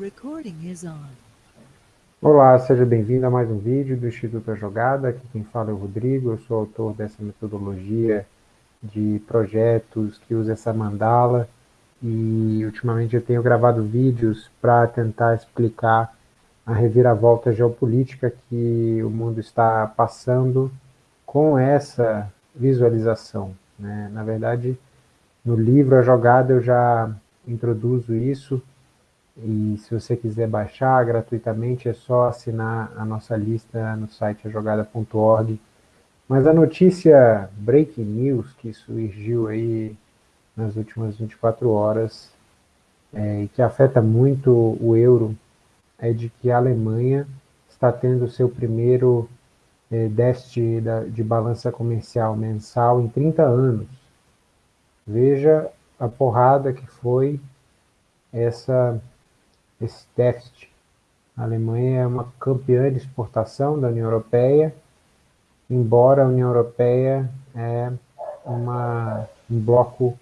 On. Olá, seja bem-vindo a mais um vídeo do Instituto A Jogada. Aqui quem fala é o Rodrigo, eu sou autor dessa metodologia de projetos que usa essa mandala e ultimamente eu tenho gravado vídeos para tentar explicar a reviravolta geopolítica que o mundo está passando com essa visualização. Né? Na verdade, no livro A Jogada eu já introduzo isso e se você quiser baixar gratuitamente, é só assinar a nossa lista no site ajogada.org. Mas a notícia breaking news que surgiu aí nas últimas 24 horas é, e que afeta muito o euro é de que a Alemanha está tendo seu primeiro é, déficit de balança comercial mensal em 30 anos. Veja a porrada que foi essa esse déficit. A Alemanha é uma campeã de exportação da União Europeia, embora a União Europeia é uma, um bloco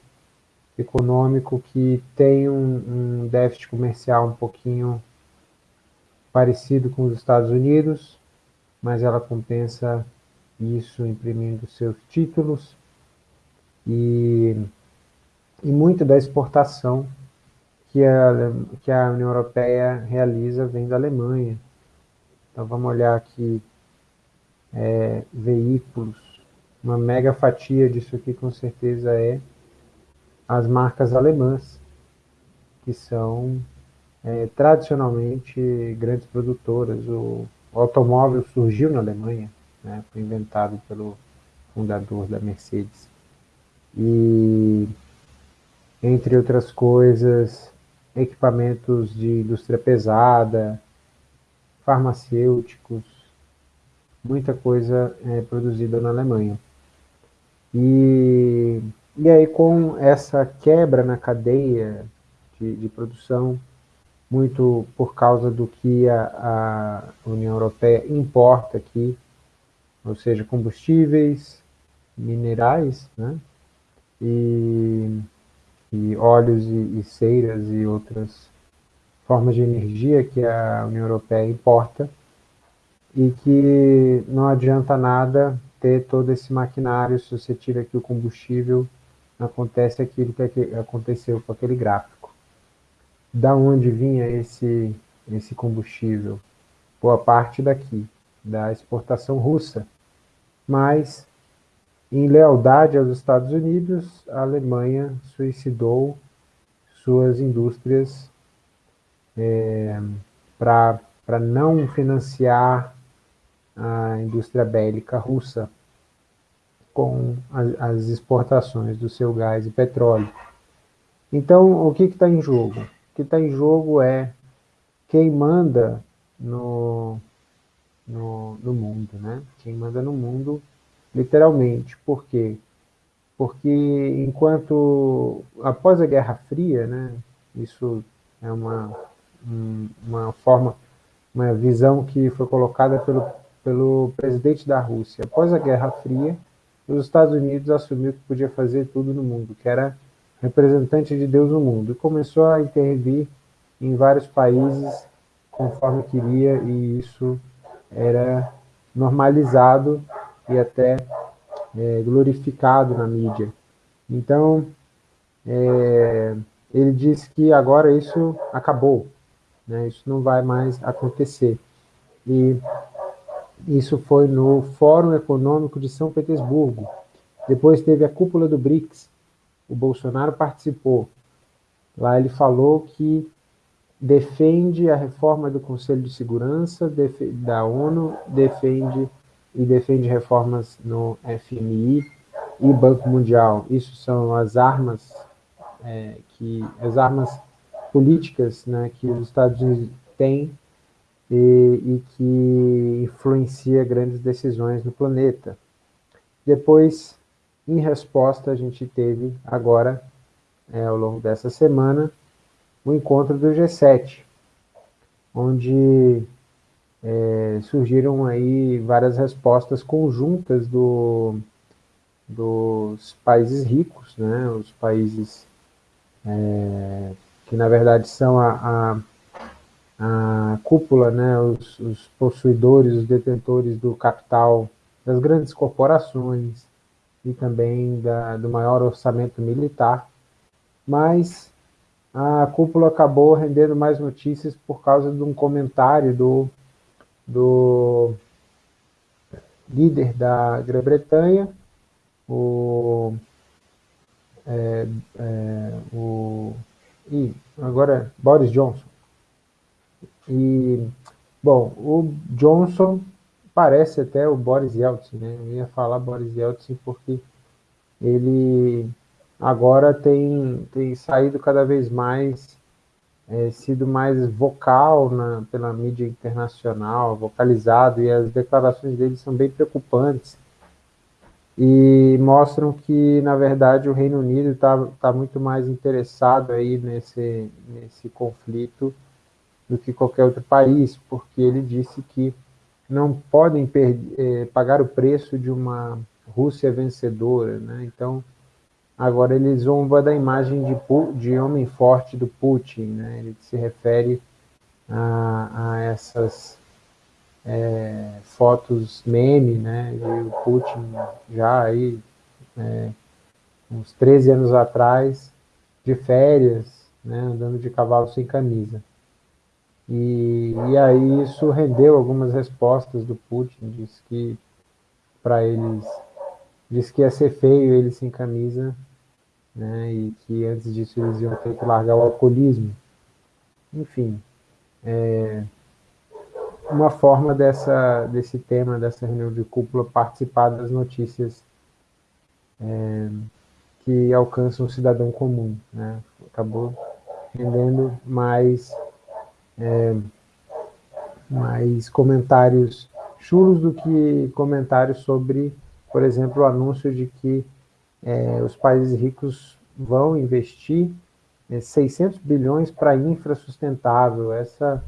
econômico que tem um, um déficit comercial um pouquinho parecido com os Estados Unidos, mas ela compensa isso imprimindo seus títulos e, e muito da exportação que a, que a União Europeia realiza vem da Alemanha. Então vamos olhar aqui, é, veículos, uma mega fatia disso aqui com certeza é as marcas alemãs, que são é, tradicionalmente grandes produtoras. O, automóvel surgiu na Alemanha, né, foi inventado pelo fundador da Mercedes. E, entre outras coisas, equipamentos de indústria pesada, farmacêuticos, muita coisa é produzida na Alemanha. E, e aí com essa quebra na cadeia de, de produção, muito por causa do que a, a União Europeia importa aqui, ou seja, combustíveis, minerais, né? E e óleos e, e ceiras e outras formas de energia que a União Europeia importa e que não adianta nada ter todo esse maquinário se você tira aqui o combustível, acontece aquilo que aconteceu com aquele gráfico. Da onde vinha esse, esse combustível? Boa parte daqui, da exportação russa. Mas em lealdade aos Estados Unidos, a Alemanha suicidou suas indústrias é, para não financiar a indústria bélica russa com as, exportações do seu gás e petróleo. Então, o que está em jogo? O que está em jogo é quem manda no, no, no mundo, né? Quem manda no mundo literalmente. Por quê? Porque enquanto, após a Guerra Fria, né, isso é uma, uma forma, uma visão que foi colocada pelo, pelo presidente da Rússia. Após a Guerra Fria, os Estados Unidos assumiu que podia fazer tudo no mundo, que era representante de Deus no mundo, e começou a intervir em vários países conforme queria, e isso era normalizado e até é, glorificado na mídia. Então, é, ele disse que agora isso acabou, né? isso não vai mais acontecer. E isso foi no Fórum Econômico de São Petersburgo. Depois teve a cúpula do BRICS, o Bolsonaro participou. Lá ele falou que defende a reforma do Conselho de Segurança da ONU, defende e defende reformas no FMI e Banco Mundial. Isso são as armas é, que as armas políticas né, que os Estados Unidos têm e, e que influencia grandes decisões no planeta. Depois, em resposta, a gente teve agora, é, ao longo dessa semana, o encontro do G7, onde é, surgiram aí várias respostas conjuntas do, dos países ricos, né, os países é, que na verdade são a, a, a cúpula, né, os, os possuidores, os detentores do capital das grandes corporações e também da, do maior orçamento militar, mas a cúpula acabou rendendo mais notícias por causa de um comentário do, do líder da Grã-Bretanha, o, é, é, o e agora Boris Johnson. E, bom, o Johnson parece até o Boris Yeltsin, né? Eu ia falar Boris Yeltsin porque ele agora tem, tem saído cada vez mais, é, sido mais vocal na, pela mídia internacional, vocalizado, e as declarações dele são bem preocupantes e mostram que, na verdade, o Reino Unido está tá muito mais interessado aí nesse, nesse conflito do que qualquer outro país, porque ele disse que não podem eh, pagar o preço de uma Rússia vencedora, né? Então, agora ele zomba da imagem de, de homem forte do Putin, né? Ele se refere a, a essas é, fotos meme, né? De o Putin já aí, é, uns 13 anos atrás, de férias, né? Andando de cavalo sem camisa. E, e aí isso rendeu algumas respostas do Putin, disse que para eles, disse que ia ser feio ele sem camisa, né, e que antes disso eles iam ter que largar o alcoolismo. Enfim, é, uma forma dessa, desse tema, dessa reunião de cúpula, participar das notícias é, que alcançam o cidadão comum. Né? Acabou rendendo mais é, mais comentários chulos do que comentários sobre, por exemplo, o anúncio de que é, os países ricos vão investir é, 600 bilhões para infra sustentável. Essa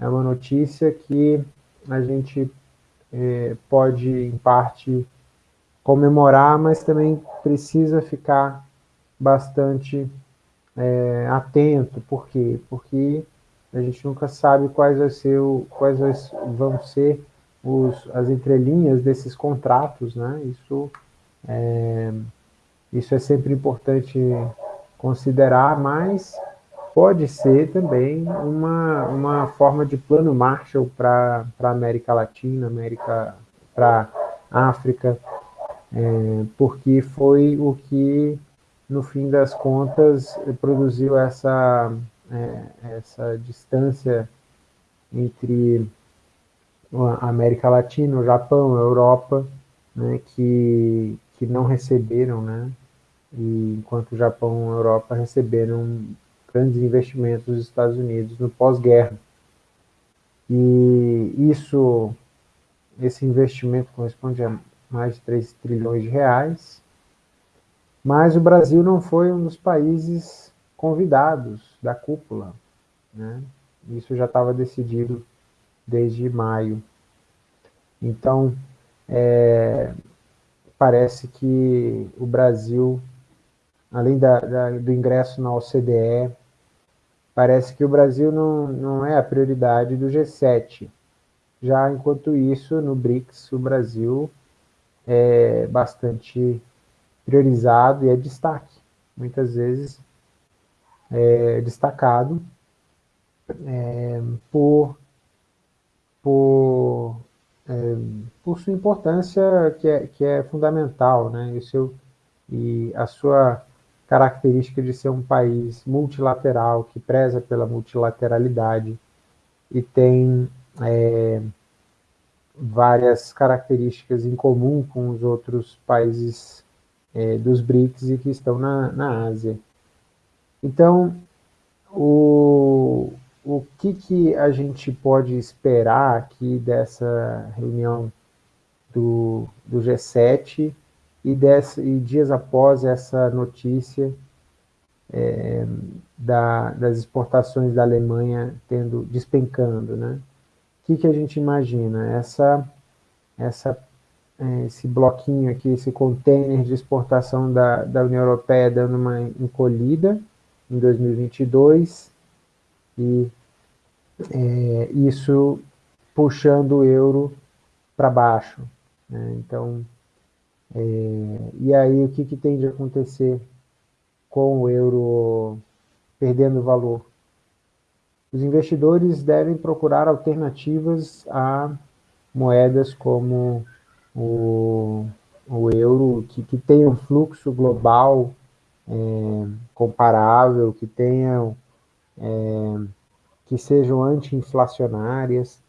é uma notícia que a gente é, pode, em parte, comemorar, mas também precisa ficar bastante é, atento. Por quê? Porque a gente nunca sabe quais, vai ser o, quais vão ser os, as entrelinhas desses contratos, né? Isso é, isso é sempre importante considerar, mas pode ser também uma, uma forma de plano Marshall para a América Latina, América para África, é, porque foi o que, no fim das contas, produziu essa é, essa distância entre América Latina, o Japão, a Europa, né, que, que não receberam, né, e enquanto o Japão e a Europa receberam grandes investimentos dos Estados Unidos no pós-guerra. E isso, esse investimento corresponde a mais de 3 trilhões de reais, mas o Brasil não foi um dos países convidados da cúpula. Né? Isso já estava decidido desde maio. Então, é, parece que o Brasil, além da, da, do ingresso na OCDE, parece que o Brasil não, não é a prioridade do G7. Já enquanto isso, no BRICS, o Brasil é bastante priorizado e é destaque. Muitas vezes é, destacado é, por, por, é, por sua importância que é, que é fundamental, né? E, seu, e a sua característica de ser um país multilateral, que preza pela multilateralidade e tem é, várias características em comum com os outros países é, dos BRICS e que estão na, na Ásia. Então, o, que, que a gente pode esperar aqui dessa reunião do, do G7 e, dessa, e dias após essa notícia é, da, das exportações da Alemanha tendo despencando, né? O que, que a gente imagina? Essa, essa, é, esse bloquinho aqui, esse container de exportação da, da União Europeia dando uma encolhida, em 2022 e é, isso puxando o euro para baixo. Né? Então, é, e aí o que, que tem de acontecer com o euro perdendo valor? Os investidores devem procurar alternativas a moedas como o, o euro, que, que tenham fluxo global é, comparável, que tenham é, que sejam anti-inflacionárias.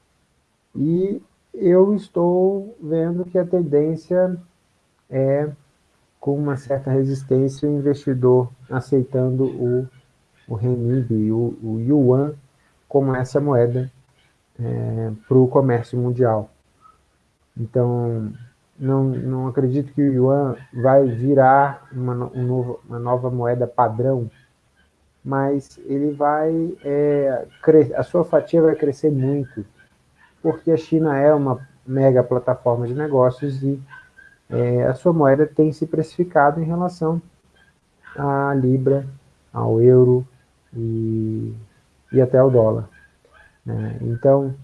E eu estou vendo que a tendência é, com uma certa resistência, o investidor aceitando o, o renminbi, o, o yuan, como essa moeda é, para o comércio mundial. Então, não, não acredito que o yuan vai virar uma, um novo, uma nova moeda padrão, mas ele vai, é, a sua fatia vai crescer muito, porque a China é uma mega plataforma de negócios e é, a sua moeda tem se precificado em relação à Libra, ao euro e, e até ao dólar. Né? Então,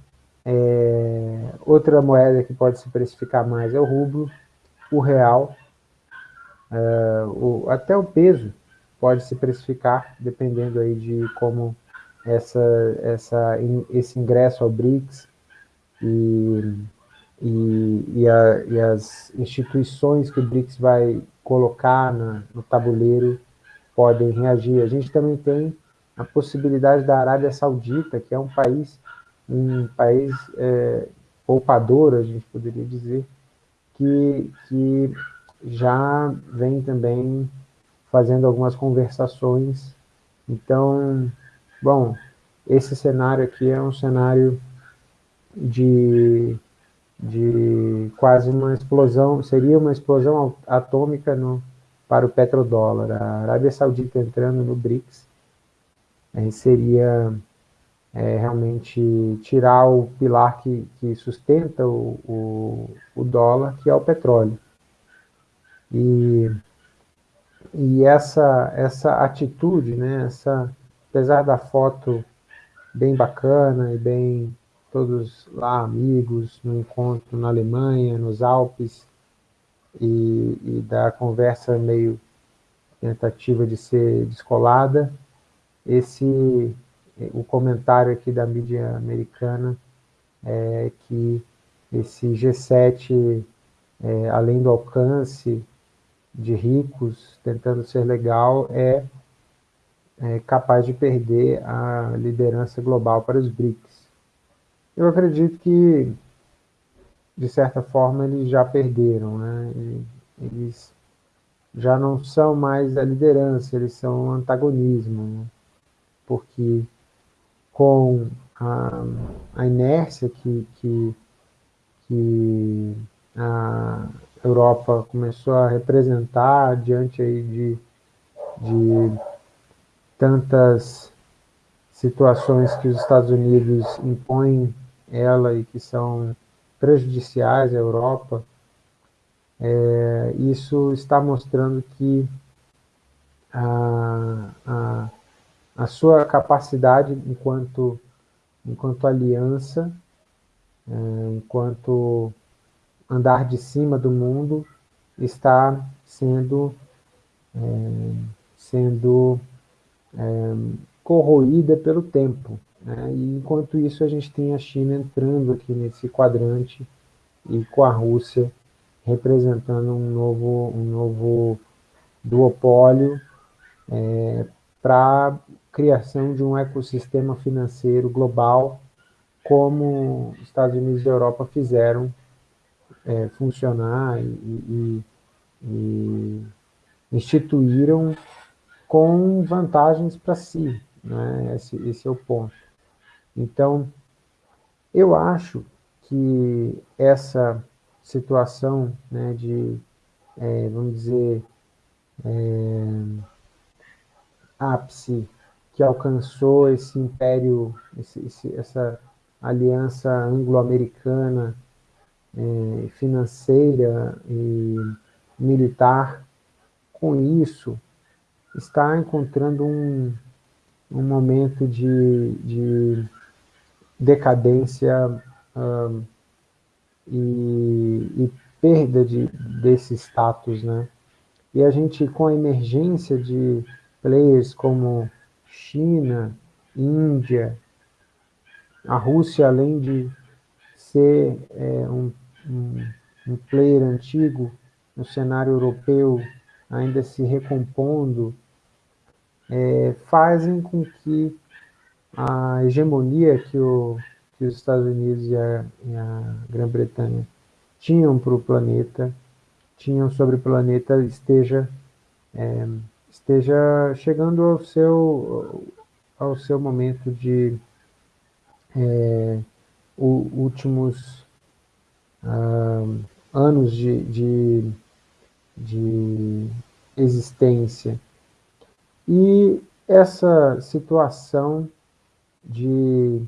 é, outra moeda que pode se precificar mais é o rublo, o real, é, o, até o peso pode se precificar, dependendo aí de como essa, essa, esse ingresso ao BRICS e, e, e, a, e as instituições que o BRICS vai colocar na, no tabuleiro podem reagir. A gente também tem a possibilidade da Arábia Saudita, que é um país um país é, poupador, a gente poderia dizer, que, que já vem também fazendo algumas conversações. Então, bom, esse cenário aqui é um cenário de, de quase uma explosão, seria uma explosão atômica no, para o petrodólar. A Arábia Saudita entrando no BRICS seria é, realmente tirar o pilar que, que sustenta o, o, o, dólar, que é o petróleo. E, e essa, essa atitude, né, essa, apesar da foto bem bacana e bem todos lá amigos no encontro na Alemanha, nos Alpes, e, e da conversa meio tentativa de ser descolada, esse o comentário aqui da mídia americana é que esse G7, é, além do alcance de ricos, tentando ser legal, é, é capaz de perder a liderança global para os BRICS. Eu acredito que, de certa forma, eles já perderam, né? Eles já não são mais a liderança, eles são antagonismo, né? porque com a, a inércia que, que, que a Europa começou a representar diante aí de, de tantas situações que os Estados Unidos impõem ela e que são prejudiciais à Europa, é, isso está mostrando que a, a, a sua capacidade enquanto, enquanto aliança, é, enquanto andar de cima do mundo, está sendo, é, sendo é, corroída pelo tempo. Né? E enquanto isso a gente tem a China entrando aqui nesse quadrante e com a Rússia representando um novo, um novo duopólio é, para criação de um ecossistema financeiro global, como Estados Unidos e Europa fizeram é, funcionar e, e, e, instituíram com vantagens para si. Né? Esse, esse é o ponto. Então, eu acho que essa situação né, de, é, vamos dizer, é, ápice que alcançou esse império, esse, esse, essa aliança anglo-americana é, financeira e militar, com isso, está encontrando um, um momento de, de decadência e, e, perda de, desse status, né? E a gente, com a emergência de players como China, Índia, a Rússia, além de ser é, um, um, um player antigo no cenário europeu, ainda se recompondo, é, fazem com que a hegemonia que, o, que os Estados Unidos e a, a Grã-Bretanha tinham para o planeta, tinham sobre o planeta, esteja, é, esteja chegando ao seu, ao seu momento de é, o, últimos ah, anos de, de, de existência. E essa situação de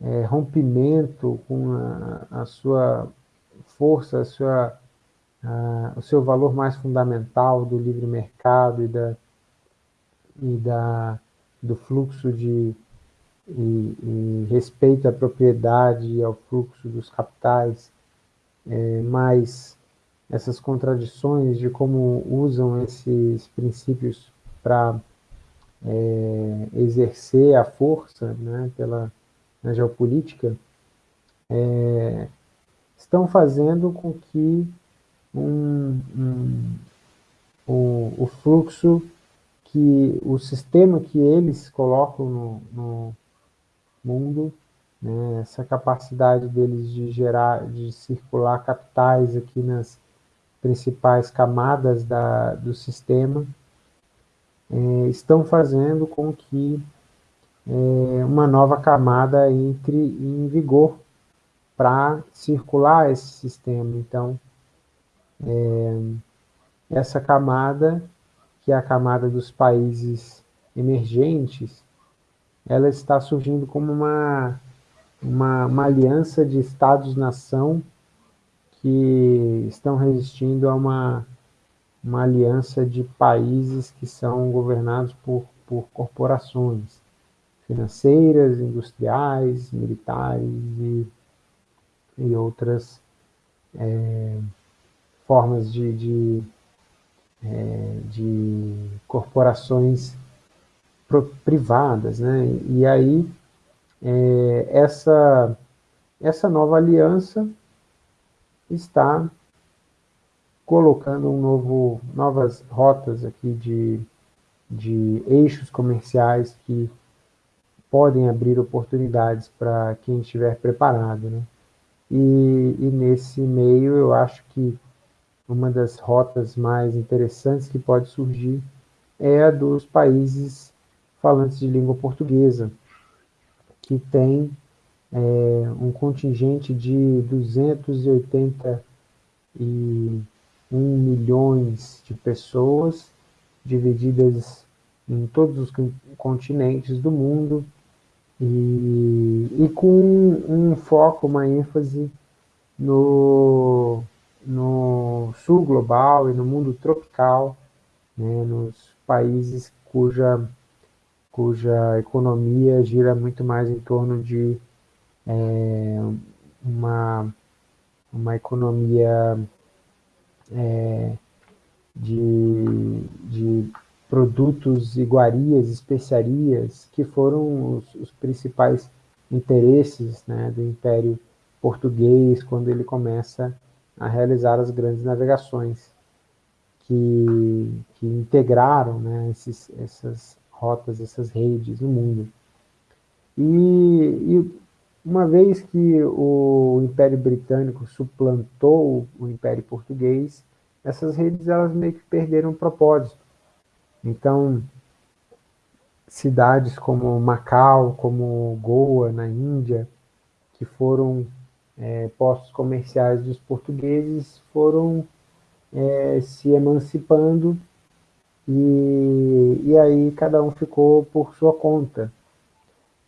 é, rompimento com a, a, sua força, a sua, o seu valor mais fundamental do livre mercado e, da, e da, do fluxo de e, e respeito à propriedade e ao fluxo dos capitais, é, mas essas contradições de como usam esses princípios para é, exercer a força né, pela, na geopolítica, é, estão fazendo com que um, um, o, o, fluxo, que o sistema que eles colocam no, no mundo, né, essa capacidade deles de gerar, de circular capitais aqui nas principais camadas da, do sistema, é, estão fazendo com que é, uma nova camada entre em vigor para circular esse sistema. Então, é, essa camada, que é a camada dos países emergentes, ela está surgindo como uma, uma, uma aliança de estados-nação que estão resistindo a uma uma aliança de países que são governados por, por corporações financeiras, industriais, militares e, e outras é, formas de, de, é, de corporações privadas. Né? E aí, é, essa, essa nova aliança está colocando um novo, novas rotas aqui de, de eixos comerciais que podem abrir oportunidades para quem estiver preparado. Né? E, e nesse meio eu acho que uma das rotas mais interessantes que pode surgir é a dos países falantes de língua portuguesa, que tem é, um contingente de 280 e 1 milhões de pessoas divididas em todos os continentes do mundo. E, e com um foco, uma ênfase no, no sul global e no mundo tropical, né, nos países cuja, cuja economia gira muito mais em torno de é, uma, uma economia é, de, de produtos, iguarias, especiarias, que foram os, os principais interesses né, do Império Português quando ele começa a realizar as grandes navegações que, que integraram né, esses, essas rotas, essas redes no mundo. E, e uma vez que o Império Britânico suplantou o Império Português, essas redes elas meio que perderam o propósito. Então, cidades como Macau, como Goa, na Índia, que foram é, postos comerciais dos portugueses, foram é, se emancipando e, e aí cada um ficou por sua conta.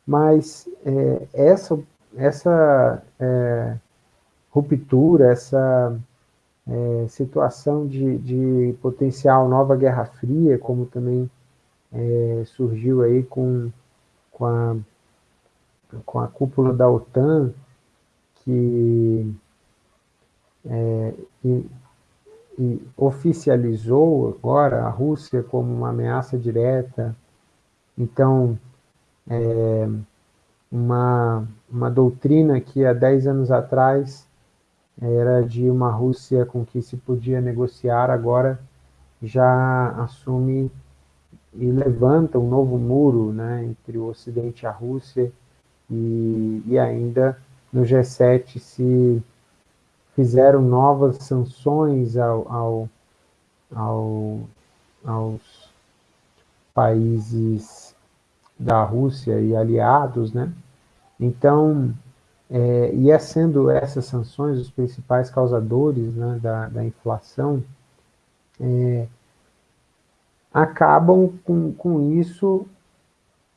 Mas é, essa, essa é, ruptura, essa é, situação de, de, potencial nova Guerra Fria, como também é, surgiu aí com, com a, com a cúpula da OTAN, que é, oficializou agora a Rússia como uma ameaça direta. Então, é, uma, uma doutrina que há 10 anos atrás era de uma Rússia com que se podia negociar, agora já assume e levanta um novo muro né, entre o Ocidente e a Rússia, e, e ainda no G7 se fizeram novas sanções ao, ao, ao, aos países da Rússia e aliados, né? Então, é, e é sendo essas sanções os principais causadores né, da, da inflação, é, acabam com, com isso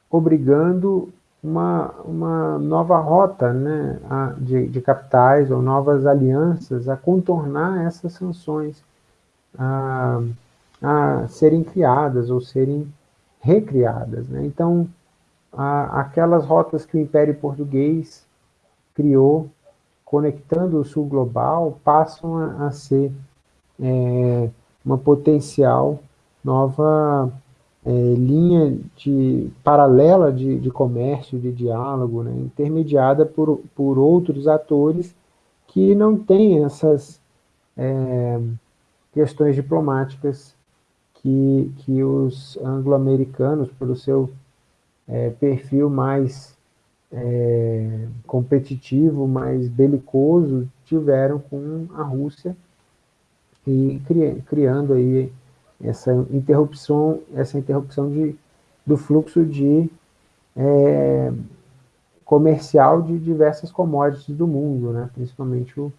obrigando uma, uma nova rota né, a, de, de capitais ou novas alianças a contornar essas sanções, a, a serem criadas ou serem recriadas. Né? Então, a, aquelas rotas que o Império Português criou, conectando o sul global, passam a, a ser é, uma potencial nova é, linha de, paralela de, de comércio, de diálogo, né, intermediada por, por outros atores que não têm essas é, questões diplomáticas que, que os anglo-americanos, pelo seu é, perfil mais é, competitivo, mais belicoso, tiveram com a Rússia e cri, criando aí essa interrupção, essa interrupção de, do fluxo de é, comercial de diversas commodities do mundo, né? principalmente o,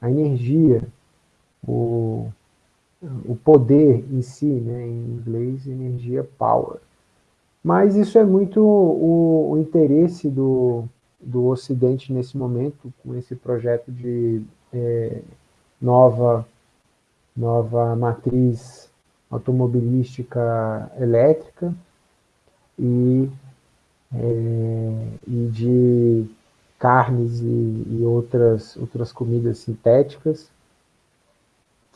a energia, o, o poder em si, né? em inglês, energia power. Mas isso é muito o, o interesse do, do Ocidente nesse momento, com esse projeto de é, nova, nova matriz automobilística elétrica e, é, e de carnes e, e, outras, outras comidas sintéticas,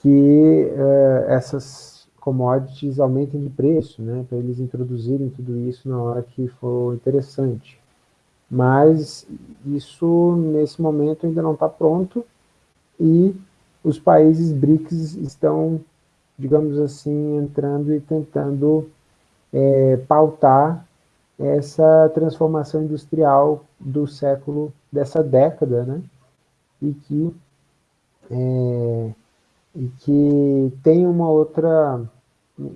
que é, essas commodities aumentem de preço, né, para eles introduzirem tudo isso na hora que for interessante. Mas isso, nesse momento, ainda não está pronto e os países BRICS estão digamos assim, entrando e tentando é, pautar essa transformação industrial do século, dessa década, né? E que, é, e que tem uma outra,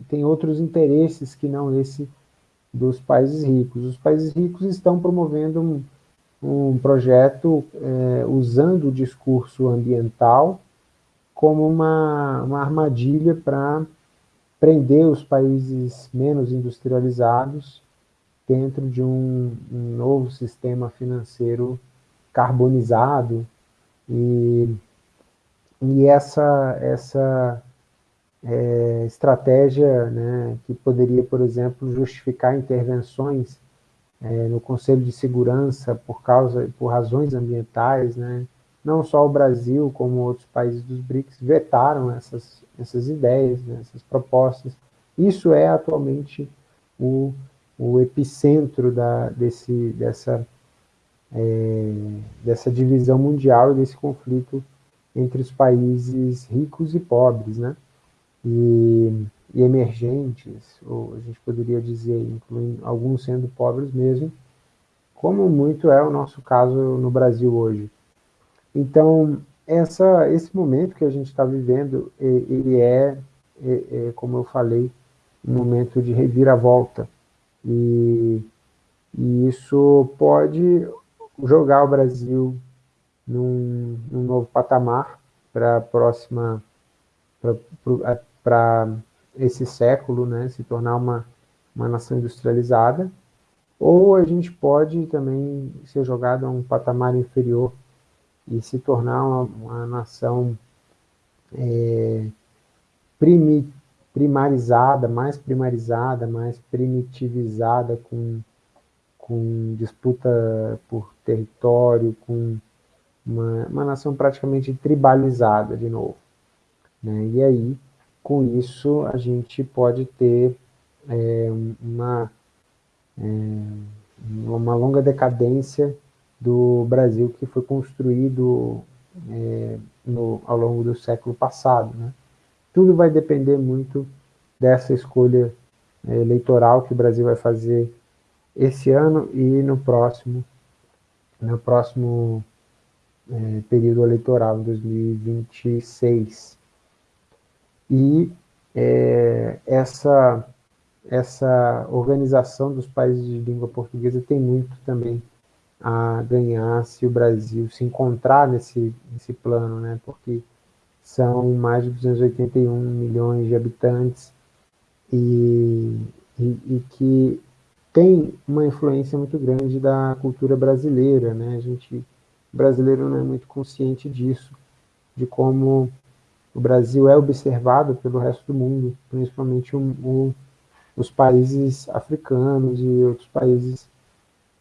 tem outros interesses que não esse dos países ricos. Os países ricos estão promovendo um, um projeto é, usando o discurso ambiental como uma, uma armadilha para prender os países menos industrializados dentro de um, um novo sistema financeiro carbonizado. E, e essa, essa é, estratégia né, que poderia, por exemplo, justificar intervenções é, no Conselho de Segurança por causa por razões ambientais, né, não só o Brasil, como outros países dos BRICS, vetaram essas, essas ideias, né, essas propostas. Isso é atualmente o, o epicentro da, desse, dessa, é, dessa divisão mundial e desse conflito entre os países ricos e pobres, né? E, e emergentes, ou a gente poderia dizer, incluindo alguns sendo pobres mesmo, como muito é o nosso caso no Brasil hoje. Então, essa, esse momento que a gente está vivendo, ele é, é, é, como eu falei, um momento de reviravolta. E, e isso pode jogar o Brasil num, num novo patamar para a próxima, para esse século, né, se tornar uma, uma nação industrializada, ou a gente pode também ser jogado a um patamar inferior e se tornar uma, uma nação é, primi, primarizada, mais primarizada, mais primitivizada, com, com disputa por território, com uma, uma nação praticamente tribalizada de novo. Né? E aí, com isso, a gente pode ter é, uma, é, uma longa decadência do Brasil que foi construído é, no, ao longo do século passado. Né? Tudo vai depender muito dessa escolha é, eleitoral que o Brasil vai fazer esse ano e no próximo, no próximo é, período eleitoral, em 2026. E é, essa, essa organização dos países de língua portuguesa tem muito também a ganhar se o Brasil se encontrar nesse, nesse plano, né? porque são mais de 281 milhões de habitantes e, e, e que tem uma influência muito grande da cultura brasileira, né? A gente, brasileiro não é muito consciente disso, de como o Brasil é observado pelo resto do mundo, principalmente o, o, os países africanos e outros países.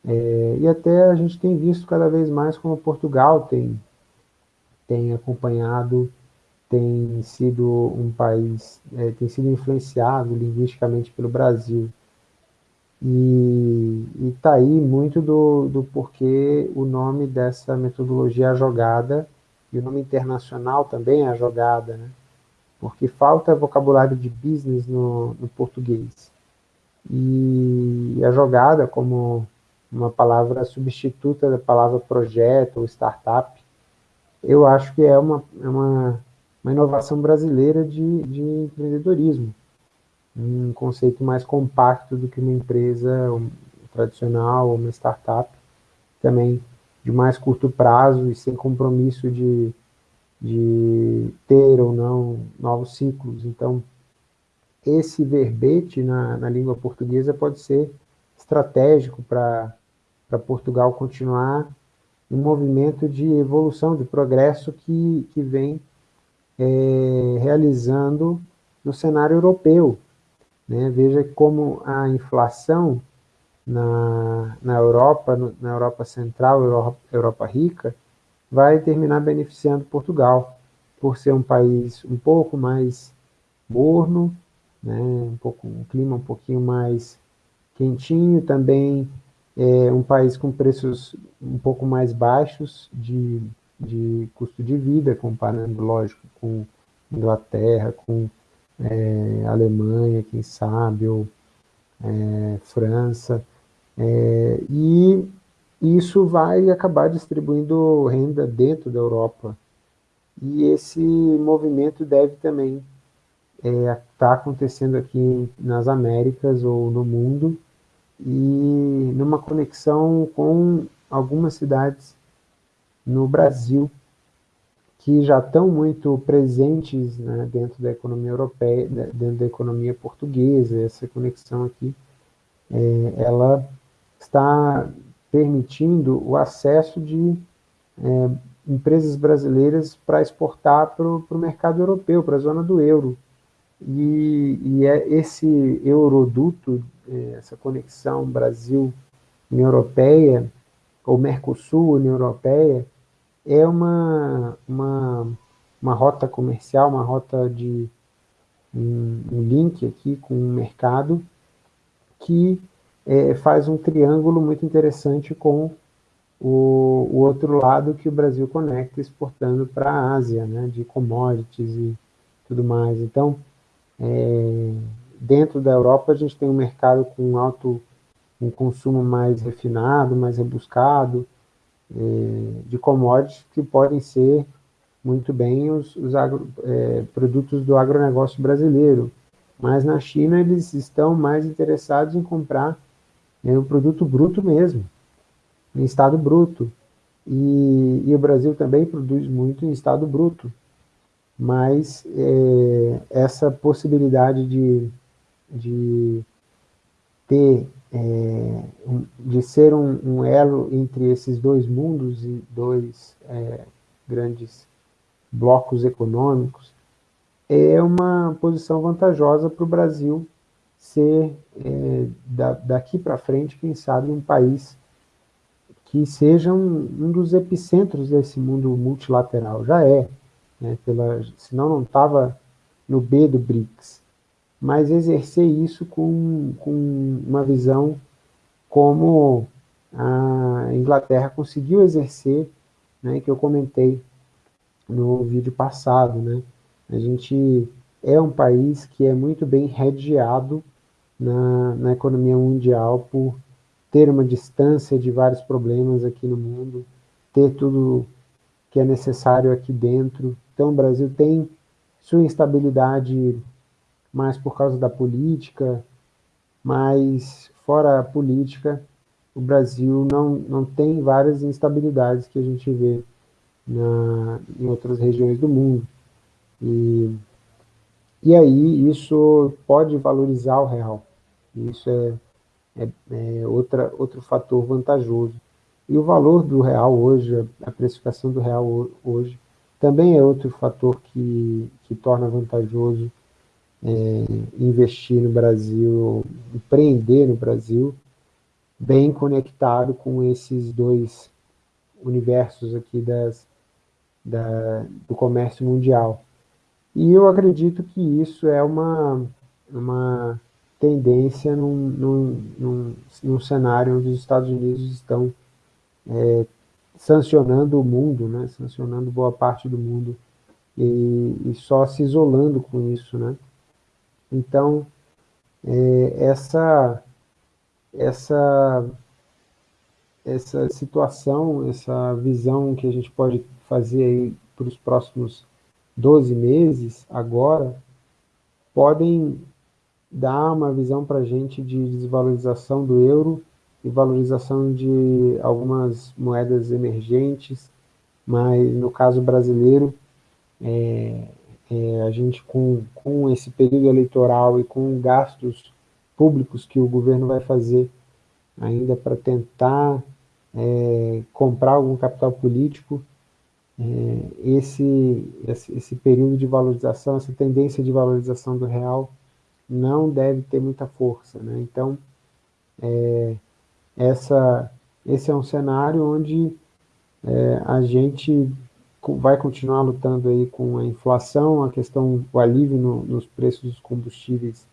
É, e até a gente tem visto cada vez mais como Portugal tem, tem acompanhado, tem sido um país, é, tem sido influenciado linguisticamente pelo Brasil. E está aí muito do, do porquê o nome dessa metodologia é a jogada, e o nome internacional também é a jogada, né? porque falta vocabulário de business no, no português. E a jogada, como uma palavra substituta da palavra projeto ou startup, eu acho que é uma, é uma, uma inovação brasileira de, de empreendedorismo um conceito mais compacto do que uma empresa tradicional ou uma startup, também de mais curto prazo e sem compromisso de, de ter ou não novos ciclos. Então, esse verbete na, na língua portuguesa pode ser estratégico para Portugal continuar um movimento de evolução, de progresso que, que vem é, realizando no cenário europeu, né? Veja como a inflação na, na Europa, na Europa Central, Europa, Europa rica, vai terminar beneficiando Portugal, por ser um país um pouco mais morno, né? um, pouco, um clima um pouquinho mais quentinho, também é um país com preços um pouco mais baixos de, de custo de vida, comparando, lógico, com Inglaterra, com é, Alemanha, quem sabe, ou é, França, é, e isso vai acabar distribuindo renda dentro da Europa. E esse movimento deve também estar é, tá acontecendo aqui nas Américas ou no mundo, e numa conexão com algumas cidades no Brasil, que já estão muito presentes né, dentro da economia europeia, dentro da economia portuguesa, essa conexão aqui, é, ela está permitindo o acesso de é, empresas brasileiras para exportar para o mercado europeu, para a zona do euro. E, e é esse euroduto, é, essa conexão Brasil-União Europeia, ou Mercosul-União Europeia, é uma, uma, uma rota comercial, uma rota de um, um link aqui com o mercado que é, faz um triângulo muito interessante com o, o, outro lado que o Brasil conecta exportando para a Ásia, né, de commodities e tudo mais. Então, é, dentro da Europa a gente tem um mercado com alto um consumo mais refinado, mais rebuscado, é, de commodities que podem ser muito bem os, os agro, é, produtos do agronegócio brasileiro. Mas na China eles estão mais interessados em comprar né, o produto bruto mesmo, em estado bruto. E, e, o Brasil também produz muito em estado bruto. Mas é, essa possibilidade de, de ter é, de ser um, um, elo entre esses dois mundos e dois é, grandes blocos econômicos, é uma posição vantajosa para o Brasil ser, da, daqui para frente, quem sabe, um país que seja um, um, dos epicentros desse mundo multilateral. Já é, né, pela, senão não estava no B do BRICS. Mas exercer isso com, com uma visão como a Inglaterra conseguiu exercer, né, que eu comentei no vídeo passado. Né? A gente é um país que é muito bem redeado na, na economia mundial por ter uma distância de vários problemas aqui no mundo, ter tudo que é necessário aqui dentro. Então o Brasil tem sua instabilidade mais por causa da política, mas fora a política, o Brasil não, não tem várias instabilidades que a gente vê na, em outras regiões do mundo. E, e aí isso pode valorizar o real. Isso é, é, é outra, outro fator vantajoso. E o valor do real hoje, a precificação do real hoje, também é outro fator que, que torna vantajoso é, investir no Brasil, empreender no Brasil, bem conectado com esses dois universos aqui das, da, do comércio mundial. E eu acredito que isso é uma, uma tendência num, num, num, num cenário onde os Estados Unidos estão é, sancionando o mundo, né, sancionando boa parte do mundo e, e só se isolando com isso. Né? Então, é, essa, essa, essa situação, essa visão que a gente pode fazer aí para os próximos 12 meses, agora, podem dar uma visão para a gente de desvalorização do euro e valorização de algumas moedas emergentes, mas no caso brasileiro, é, é, a gente com, com esse período eleitoral e com gastos públicos que o governo vai fazer ainda para tentar é, comprar algum capital político, é, esse, esse, esse período de valorização, essa tendência de valorização do real não deve ter muita força. Né? Então, é, essa, esse é um cenário onde é, a gente vai continuar lutando aí com a inflação, a questão, o alívio no, nos preços dos combustíveis,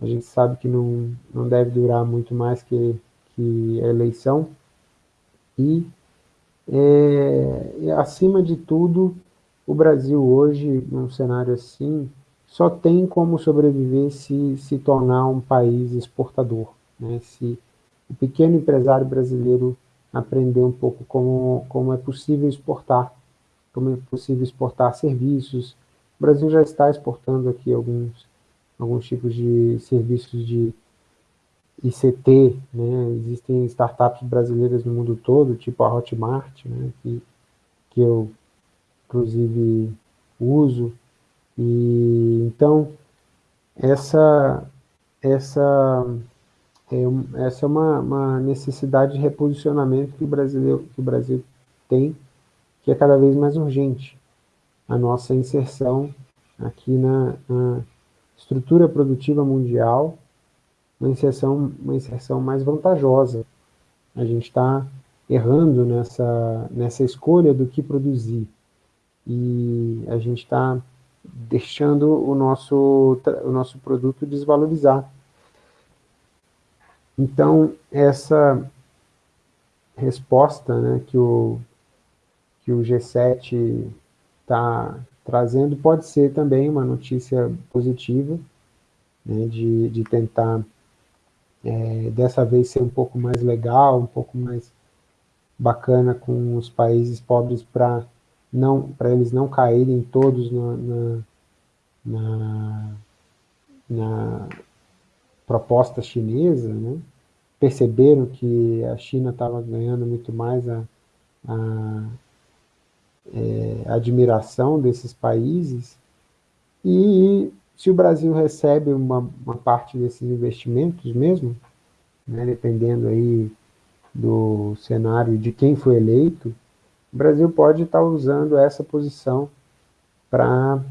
a gente sabe que não, não deve durar muito mais que, que a eleição, e, é, acima de tudo, o Brasil hoje, num cenário assim, só tem como sobreviver se se tornar um país exportador. Né? Se o pequeno empresário brasileiro aprender um pouco como, como é possível exportar, como é possível exportar serviços. O Brasil já está exportando aqui alguns, alguns tipos de serviços de ICT, né? existem startups brasileiras no mundo todo, tipo a Hotmart, né? que, que eu, inclusive, uso, e então essa essa é, essa é uma, uma, necessidade de reposicionamento que o Brasil que o Brasil tem, que é cada vez mais urgente. A nossa inserção aqui na, na estrutura produtiva mundial, uma inserção, uma inserção mais vantajosa. A gente está errando nessa, nessa escolha do que produzir. E a gente está deixando o nosso, o nosso produto desvalorizar. Então, essa resposta né, que, o, que o G7 está trazendo pode ser também uma notícia positiva, né, de, de tentar, é, dessa vez, ser um pouco mais legal, um pouco mais bacana com os países pobres para não, para eles não caírem todos na, na, na, na proposta chinesa, né? perceberam que a China estava ganhando muito mais a, a, é, admiração desses países, e se o Brasil recebe uma, uma parte desses investimentos mesmo, né, dependendo aí do cenário de quem foi eleito, o Brasil pode estar usando essa posição para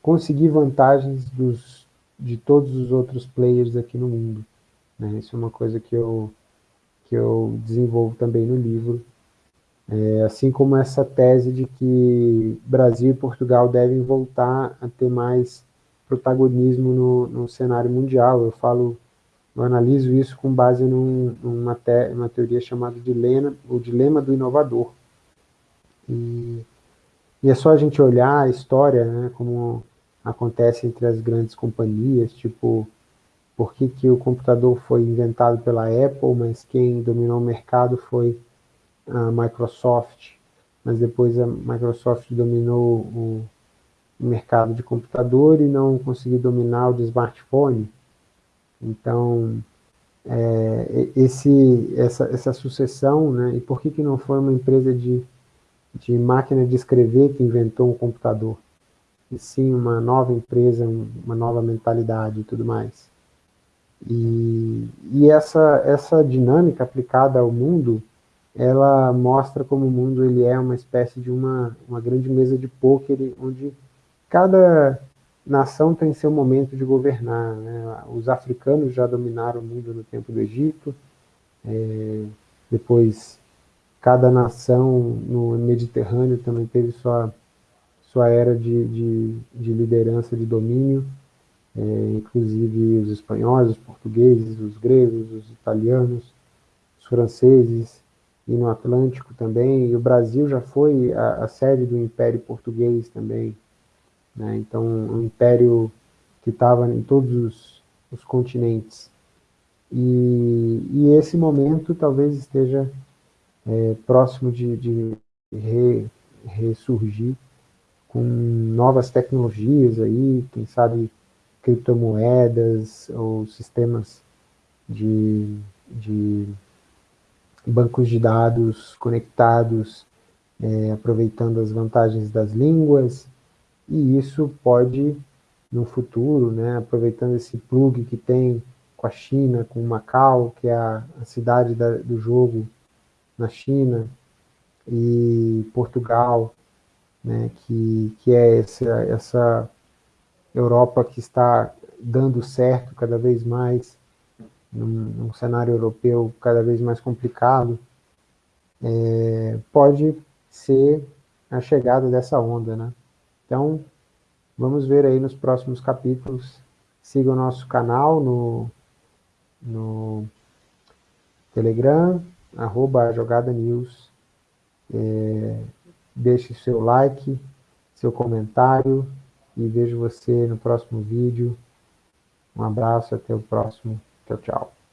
conseguir vantagens dos, de todos os outros players aqui no mundo. Né? Isso é uma coisa que eu, que eu desenvolvo também no livro, é, assim como essa tese de que Brasil e Portugal devem voltar a ter mais protagonismo no, no cenário mundial. Eu falo, eu analiso isso com base num, numa, te, uma teoria chamada dilema, o dilema do inovador. E, e, é só a gente olhar a história, né, como acontece entre as grandes companhias, tipo, por que, que o computador foi inventado pela Apple, mas quem dominou o mercado foi a Microsoft, mas depois a Microsoft dominou o mercado de computador e não conseguiu dominar o de smartphone. Então, é, esse, essa, essa sucessão, né, e por que, que não foi uma empresa de, de máquina de escrever que inventou um computador? E sim uma nova empresa, uma nova mentalidade e tudo mais. E, e essa, essa dinâmica aplicada ao mundo ela mostra como o mundo ele é uma espécie de uma, uma grande mesa de pôquer, onde cada nação tem seu momento de governar. Né? Os africanos já dominaram o mundo no tempo do Egito, é, depois cada nação no Mediterrâneo também teve sua, sua era de, de, de liderança, de domínio, é, inclusive os espanhóis, os portugueses, os gregos, os italianos, os franceses, e no Atlântico também, e o Brasil já foi a, a sede do Império Português também, né? então um império que estava em todos os, os continentes. E, e, esse momento talvez esteja é, próximo de, de re, ressurgir com novas tecnologias aí, quem sabe criptomoedas ou sistemas de, de bancos de dados conectados, é, aproveitando as vantagens das línguas, e isso pode, no futuro, né, aproveitando esse plug que tem com a China, com Macau, que é a, a cidade da, do jogo na China, e Portugal, né, que, que é essa, essa Europa que está dando certo cada vez mais, num, num cenário europeu cada vez mais complicado, é, pode ser a chegada dessa onda, né? Então, vamos ver aí nos próximos capítulos. Siga o nosso canal no, no Telegram, arroba Jogada News. É, deixe seu like, seu comentário e vejo você no próximo vídeo. Um abraço, até o próximo Tchau, tchau.